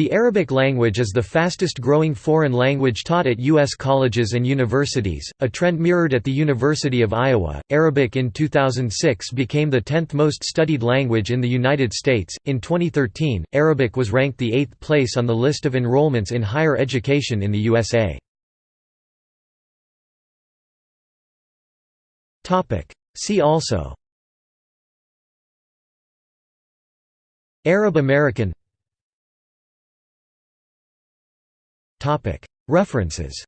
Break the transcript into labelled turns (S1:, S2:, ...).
S1: The Arabic language is the fastest growing foreign language taught at U.S. colleges and universities, a trend mirrored at the University of Iowa. Arabic in 2006 became the 10th most studied language in the United States. In 2013, Arabic was ranked the eighth place on the list of enrollments in higher education in the USA. See also Arab American References